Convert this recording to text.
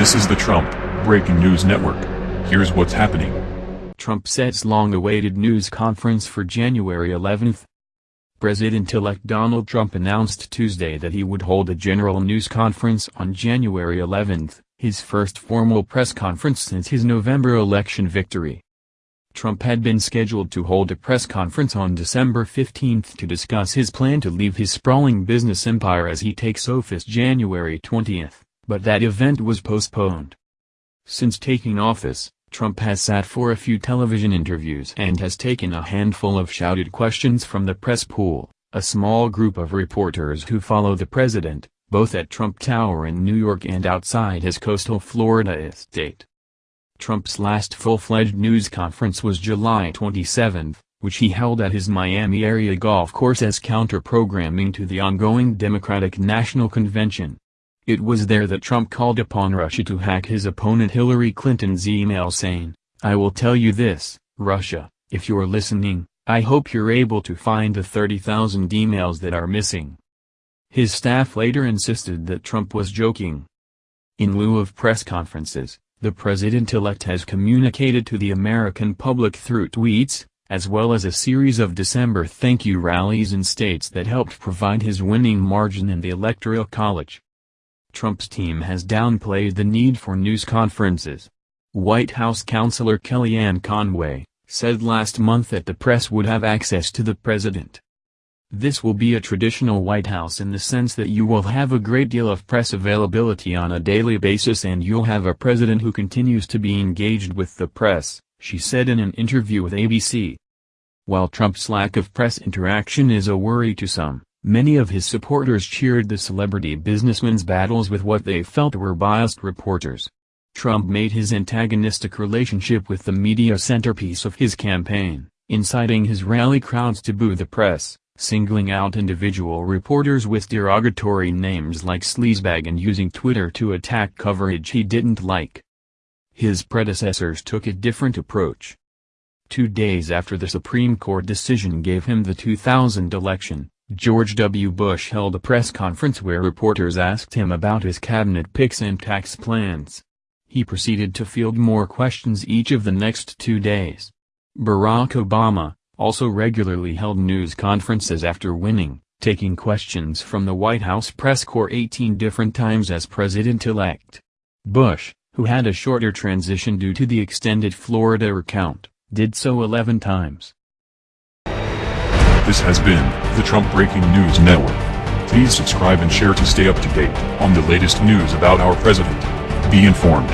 This is the Trump Breaking News Network. Here's what's happening. Trump sets long-awaited news conference for January 11. President-elect Donald Trump announced Tuesday that he would hold a general news conference on January 11, his first formal press conference since his November election victory. Trump had been scheduled to hold a press conference on December 15 to discuss his plan to leave his sprawling business empire as he takes office January 20, but that event was postponed. Since taking office, Trump has sat for a few television interviews and has taken a handful of shouted questions from the press pool, a small group of reporters who follow the president, both at Trump Tower in New York and outside his coastal Florida estate. Trump's last full-fledged news conference was July 27, which he held at his Miami area golf course as counter-programming to the ongoing Democratic National Convention. It was there that Trump called upon Russia to hack his opponent Hillary Clinton's email saying, I will tell you this, Russia, if you're listening, I hope you're able to find the 30,000 emails that are missing. His staff later insisted that Trump was joking. In lieu of press conferences, the president-elect has communicated to the American public through tweets, as well as a series of December thank you rallies in states that helped provide his winning margin in the Electoral College. Trump's team has downplayed the need for news conferences. White House counselor Kellyanne Conway, said last month that the press would have access to the president. This will be a traditional White House in the sense that you will have a great deal of press availability on a daily basis and you'll have a president who continues to be engaged with the press, she said in an interview with ABC. While Trump's lack of press interaction is a worry to some, many of his supporters cheered the celebrity businessman's battles with what they felt were biased reporters. Trump made his antagonistic relationship with the media centerpiece of his campaign, inciting his rally crowds to boo the press singling out individual reporters with derogatory names like sleazebag and using Twitter to attack coverage he didn't like. His predecessors took a different approach. Two days after the Supreme Court decision gave him the 2000 election, George W. Bush held a press conference where reporters asked him about his cabinet picks and tax plans. He proceeded to field more questions each of the next two days. Barack Obama, also regularly held news conferences after winning, taking questions from the White House press corps 18 different times as president-elect. Bush, who had a shorter transition due to the extended Florida recount, did so 11 times. This has been the Trump Breaking News Network. Please subscribe and share to stay up to date on the latest news about our president. Be informed.